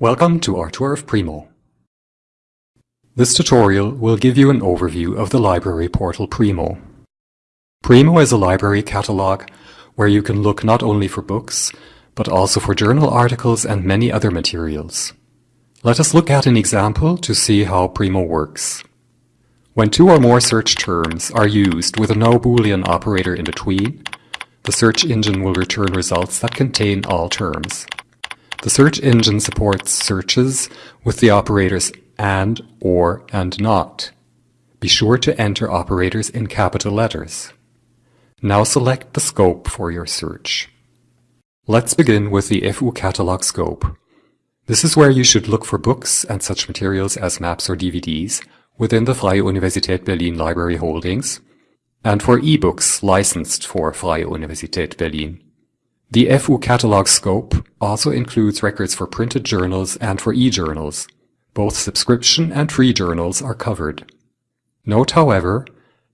Welcome to our tour of Primo. This tutorial will give you an overview of the library portal Primo. Primo is a library catalog where you can look not only for books, but also for journal articles and many other materials. Let us look at an example to see how Primo works. When two or more search terms are used with a no boolean operator in between, the search engine will return results that contain all terms. The search engine supports searches with the operators and, or, and not. Be sure to enter operators in capital letters. Now select the scope for your search. Let's begin with the FU catalog scope. This is where you should look for books and such materials as maps or DVDs within the Freie Universität Berlin library holdings and for ebooks licensed for Freie Universität Berlin. The FU catalog scope also includes records for printed journals and for e-journals. Both subscription and free journals are covered. Note, however,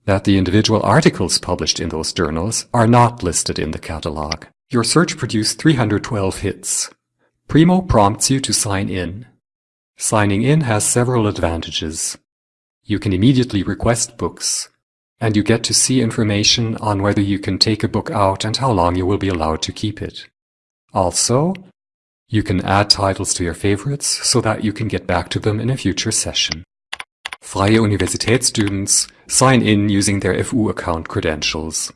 that the individual articles published in those journals are not listed in the catalog. Your search produced 312 hits. Primo prompts you to sign in. Signing in has several advantages. You can immediately request books, and you get to see information on whether you can take a book out and how long you will be allowed to keep it. Also, you can add titles to your favorites so that you can get back to them in a future session. Freie Universität students sign in using their FU account credentials.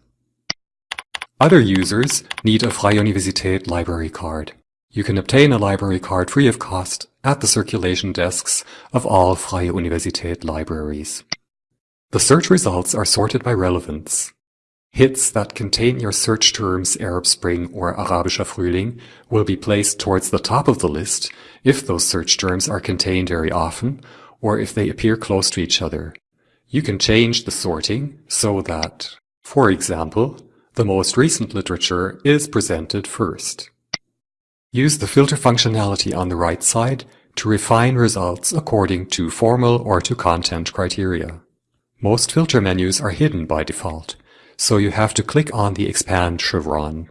Other users need a Freie Universität library card. You can obtain a library card free of cost at the circulation desks of all Freie Universität libraries. The search results are sorted by relevance. Hits that contain your search terms Arab Spring or Arabischer Frühling will be placed towards the top of the list if those search terms are contained very often or if they appear close to each other. You can change the sorting so that, for example, the most recent literature is presented first. Use the filter functionality on the right side to refine results according to formal or to content criteria. Most filter menus are hidden by default, so you have to click on the expand chevron.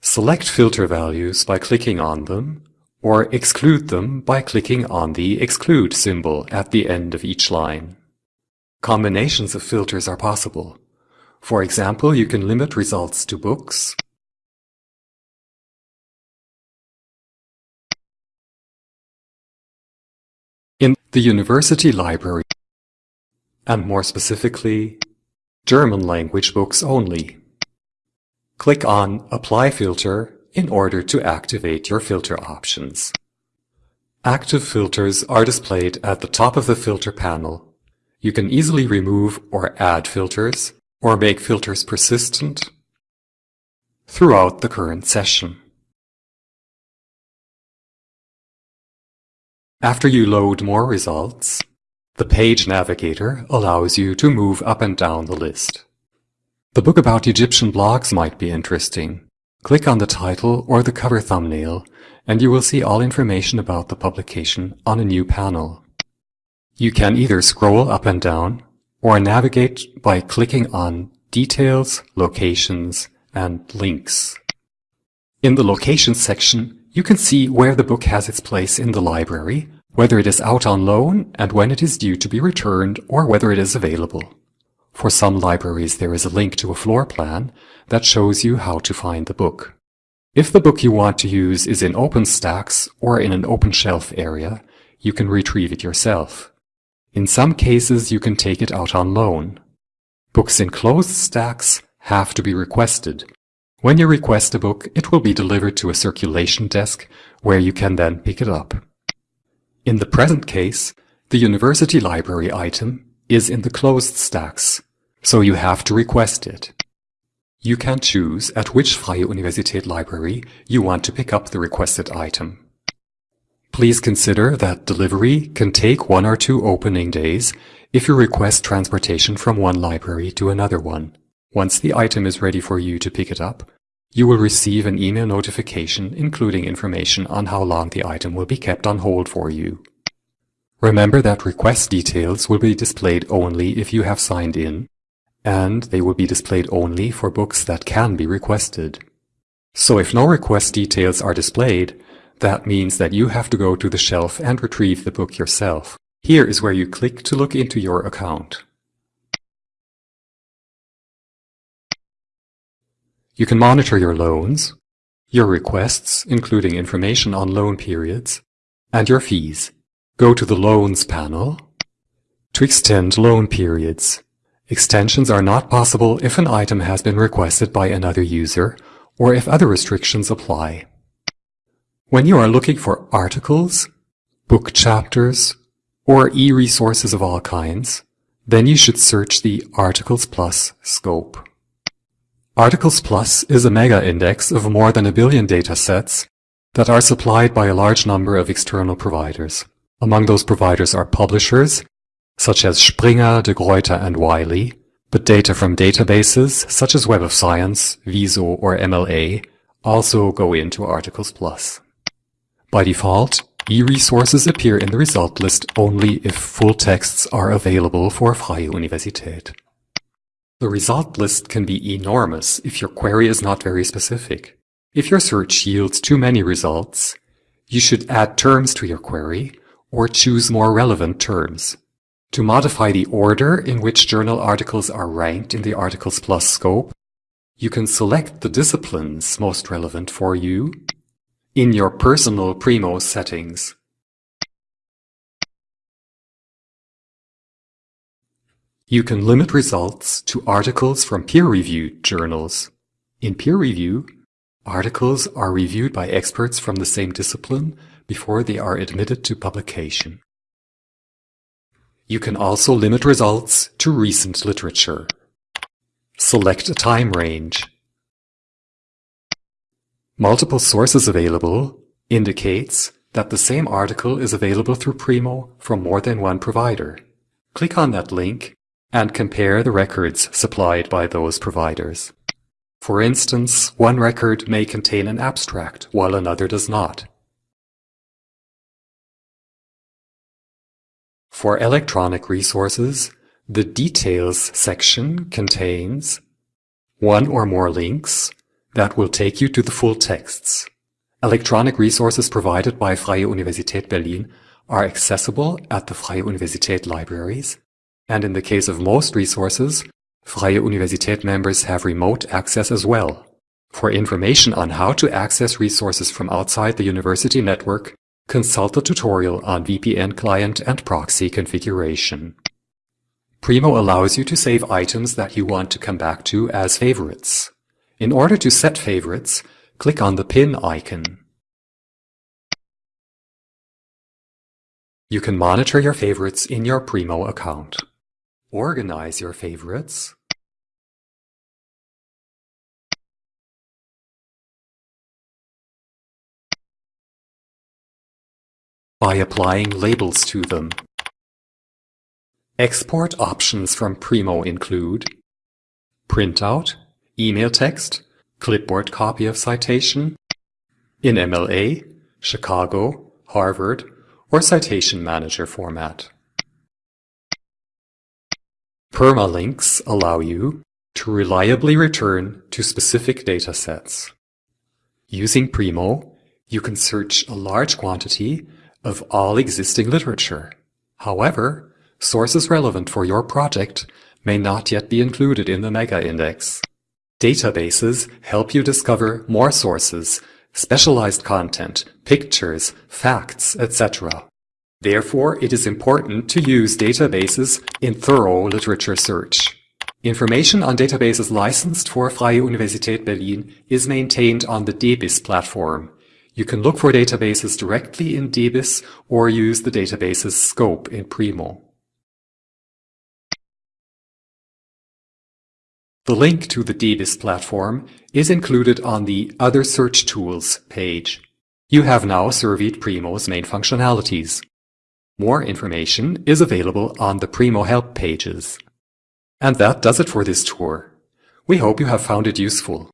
Select filter values by clicking on them, or exclude them by clicking on the exclude symbol at the end of each line. Combinations of filters are possible. For example, you can limit results to books, in the university library and more specifically, German language books only. Click on Apply Filter in order to activate your filter options. Active filters are displayed at the top of the filter panel. You can easily remove or add filters, or make filters persistent throughout the current session. After you load more results, the Page Navigator allows you to move up and down the list. The book about Egyptian blogs might be interesting. Click on the title or the cover thumbnail and you will see all information about the publication on a new panel. You can either scroll up and down or navigate by clicking on Details, Locations, and Links. In the Locations section, you can see where the book has its place in the library whether it is out on loan and when it is due to be returned or whether it is available. For some libraries there is a link to a floor plan that shows you how to find the book. If the book you want to use is in open stacks or in an open shelf area, you can retrieve it yourself. In some cases you can take it out on loan. Books in closed stacks have to be requested. When you request a book, it will be delivered to a circulation desk where you can then pick it up. In the present case, the university library item is in the closed stacks, so you have to request it. You can choose at which Freie Universität library you want to pick up the requested item. Please consider that delivery can take one or two opening days if you request transportation from one library to another one. Once the item is ready for you to pick it up, you will receive an email notification including information on how long the item will be kept on hold for you. Remember that request details will be displayed only if you have signed in, and they will be displayed only for books that can be requested. So if no request details are displayed, that means that you have to go to the shelf and retrieve the book yourself. Here is where you click to look into your account. You can monitor your loans, your requests, including information on loan periods, and your fees. Go to the Loans panel to extend loan periods. Extensions are not possible if an item has been requested by another user or if other restrictions apply. When you are looking for articles, book chapters, or e-resources of all kinds, then you should search the Articles Plus scope. Articles Plus is a mega-index of more than a billion datasets that are supplied by a large number of external providers. Among those providers are publishers, such as Springer, De Gruyter and Wiley, but data from databases, such as Web of Science, WISO or MLA, also go into Articles Plus. By default, e-resources appear in the result list only if full texts are available for Freie Universität. The result list can be enormous if your query is not very specific. If your search yields too many results, you should add terms to your query or choose more relevant terms. To modify the order in which journal articles are ranked in the Articles Plus scope, you can select the disciplines most relevant for you in your personal Primo settings. You can limit results to articles from peer-reviewed journals. In peer review, articles are reviewed by experts from the same discipline before they are admitted to publication. You can also limit results to recent literature. Select a time range. Multiple sources available indicates that the same article is available through Primo from more than one provider. Click on that link and compare the records supplied by those providers. For instance, one record may contain an abstract, while another does not. For electronic resources, the Details section contains one or more links that will take you to the full texts. Electronic resources provided by Freie Universität Berlin are accessible at the Freie Universität libraries and in the case of most resources, Freie Universität members have remote access as well. For information on how to access resources from outside the university network, consult the tutorial on VPN client and proxy configuration. Primo allows you to save items that you want to come back to as favorites. In order to set favorites, click on the pin icon. You can monitor your favorites in your Primo account. Organize your favorites. by applying labels to them. Export options from Primo include printout, email text, clipboard copy of citation, in MLA, Chicago, Harvard, or Citation Manager format. Permalinks allow you to reliably return to specific datasets. Using Primo, you can search a large quantity of all existing literature. However, sources relevant for your project may not yet be included in the mega-index. Databases help you discover more sources, specialized content, pictures, facts, etc. Therefore, it is important to use databases in thorough literature search. Information on databases licensed for Freie Universität Berlin is maintained on the DBIS platform. You can look for databases directly in DBIS or use the database's scope in Primo. The link to the DBIS platform is included on the Other Search Tools page. You have now surveyed Primo's main functionalities. More information is available on the Primo help pages. And that does it for this tour. We hope you have found it useful.